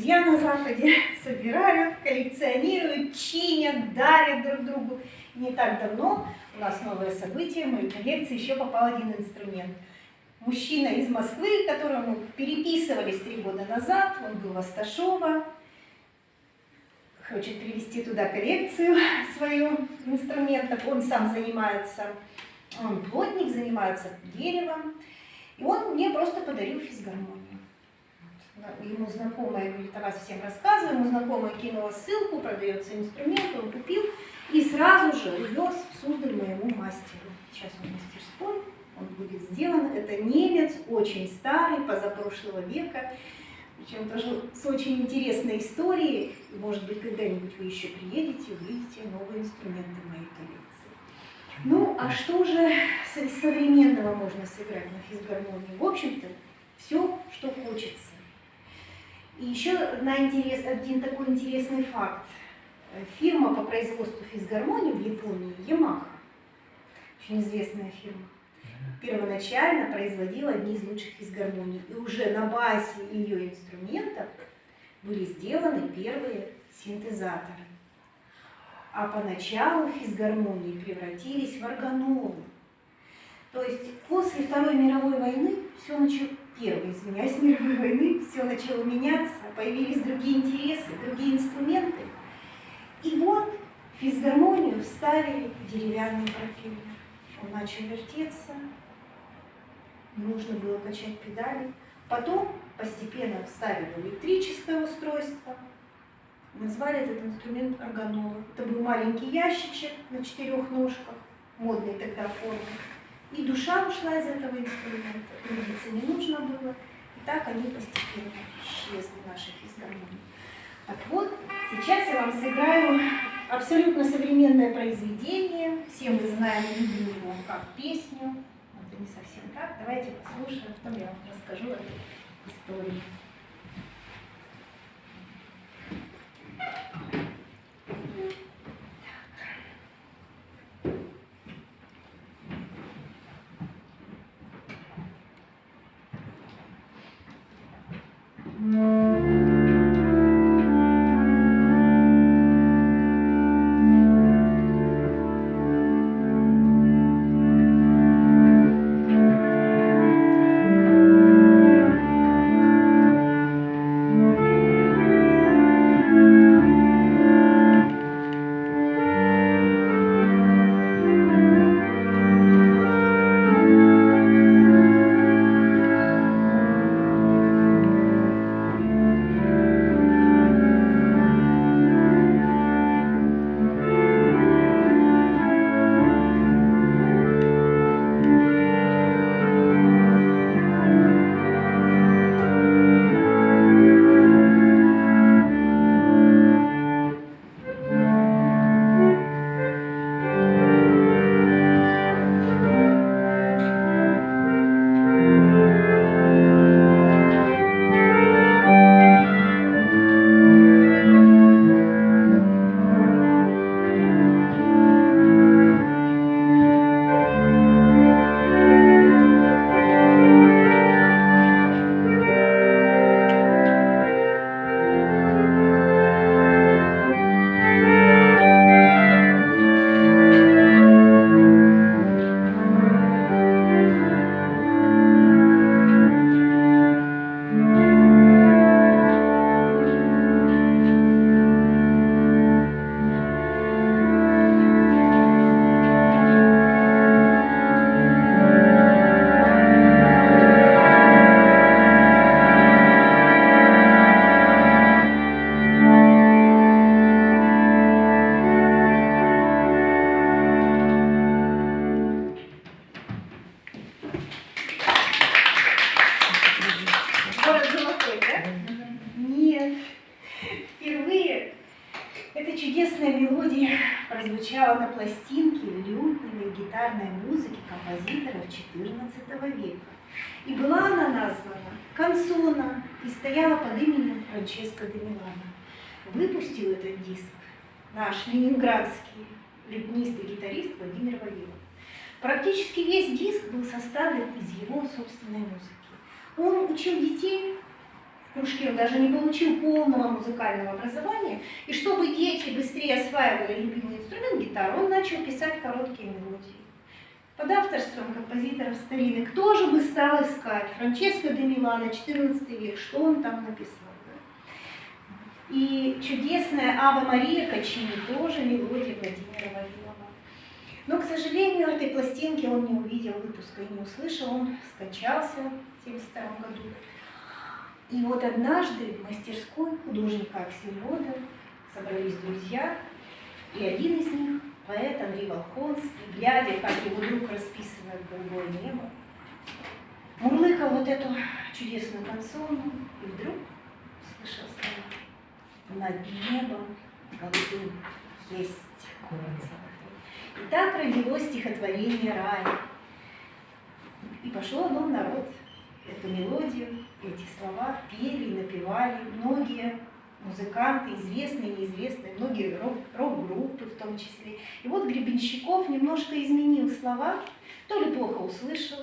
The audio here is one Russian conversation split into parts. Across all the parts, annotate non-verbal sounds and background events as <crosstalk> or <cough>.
друзья на Западе <laughs> собирают, коллекционируют, чинят, дарят друг другу. Не так давно у нас новое событие, в мою коллекцию еще попал один инструмент. Мужчина из Москвы, которому переписывались три года назад, он был в Асташова, хочет привести туда коллекцию <laughs> свою инструментов. Он сам занимается, он плотник, занимается деревом. И он мне просто подарил физгармонию. Ему знакомая, говорит, о вас всем рассказываю, ему знакомая кинула ссылку, продается инструмент, он купил и сразу же увез в Суздаль моему мастеру. Сейчас он мастерской, он будет сделан. Это немец, очень старый, позапрошлого века причем тоже с очень интересной историей. Может быть, когда-нибудь вы еще приедете, увидите новые инструменты моей коллекции. Ну, а что же современного можно сыграть на физгармонии? В общем-то, все, что хочется. И еще на интерес, один такой интересный факт. Фирма по производству физгармонии в Японии, Yamaha, очень известная фирма, первоначально производила одни из лучших физгармоний. И уже на базе ее инструментов были сделаны первые синтезаторы. А поначалу физгармонии превратились в органолы. То есть после Второй мировой войны все начало, первой, извиняюсь, <laughs> мировой войны, все начало меняться, появились другие интересы, другие инструменты. И вот физгармонию вставили в деревянный профиль. Он начал вертеться, нужно было качать педали. Потом постепенно вставили электрическое устройство. Назвали этот инструмент органола. Это был маленький ящичек на четырех ножках, модной тогда формы. И душа ушла из этого инструмента, трудиться не нужно было. И так они постепенно исчезли, наши физгармонии. Так вот, сейчас я вам сыграю абсолютно современное произведение. Все мы знаем, его как песню не совсем так. Давайте послушаем, потом я вам расскажу эту историю. Франческо де Милано. Выпустил этот диск наш ленинградский лютнист и гитарист Владимир Вавилов. Практически весь диск был составлен из его собственной музыки. Он учил детей кружке, он даже не получил полного музыкального образования. И чтобы дети быстрее осваивали любимый инструмент гитару, он начал писать короткие мелодии. Под авторством композиторов старинных тоже бы стал искать. Франческо де Милано, 14 век, что он там написал. И чудесная Ава Мария Качини тоже мелодия Владимира Вавилова. Но, к сожалению, этой пластинки он не увидел выпуска и не услышал, он скончался в 1972 году. И вот однажды в мастерской художника Аксельрода собрались друзья, и один из них, поэт Андрей Волхонский, глядя, как его друг расписывает голубое небо, мурлыкал вот эту чудесную консону, и вдруг услышал слова «Над небом голубым есть город золотой». И так родилось стихотворение «Рай». И пошло оно в народ эту мелодию, эти слова пели напевали многие музыканты, известные, неизвестные, многие рок-группы в том числе. И вот Гребенщиков немножко изменил слова, то ли плохо услышал,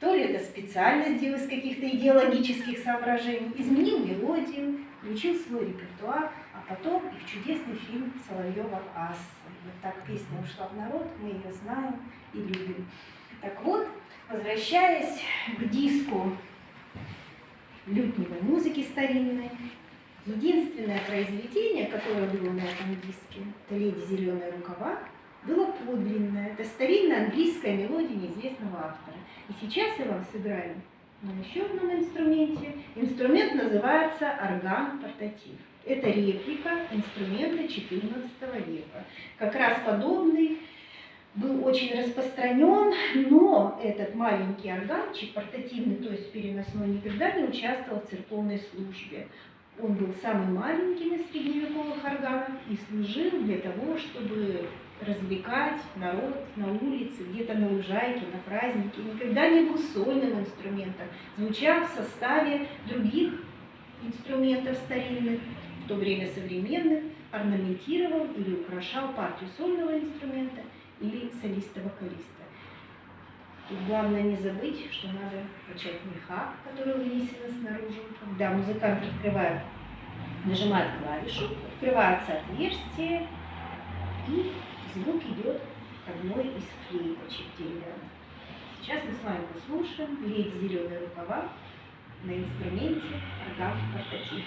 то ли это специально сделал из каких-то идеологических соображений, изменил мелодию, включил свой репертуар, а потом и в чудесный фильм Соловьева «Ас». Вот так песня ушла в народ, мы ее знаем и любим. Так вот, возвращаясь к диску лютневой музыки старинной. Единственное произведение, которое было на этом диске, это «Леди зеленые рукава», было подлинное. Это старинная английская мелодия неизвестного автора. И сейчас я вам сыграю на еще одном инструменте. Инструмент называется орган-портатив. Это реплика инструмента XIV века. Как раз подобный был очень распространен, но этот маленький органчик, портативный, то есть переносной, никогда не участвовал в церковной службе. Он был самым маленьким из средневековых органов и служил для того, чтобы развлекать народ на улице, где-то на лужайке, на празднике. Никогда не был сольным инструментом, звучал в составе других инструментов старинных, в то время современных, орнаментировал или украшал партию сольного инструмента или солиста-вокалиста. Тут главное не забыть, что надо качать меха, который вынесены снаружи. Когда музыкант открывает, нажимает клавишу, открывается отверстие, и звук идет одной из флейточек деревянных. Сейчас мы с вами послушаем «Леди зеленые рукава» на инструменте орган портатив.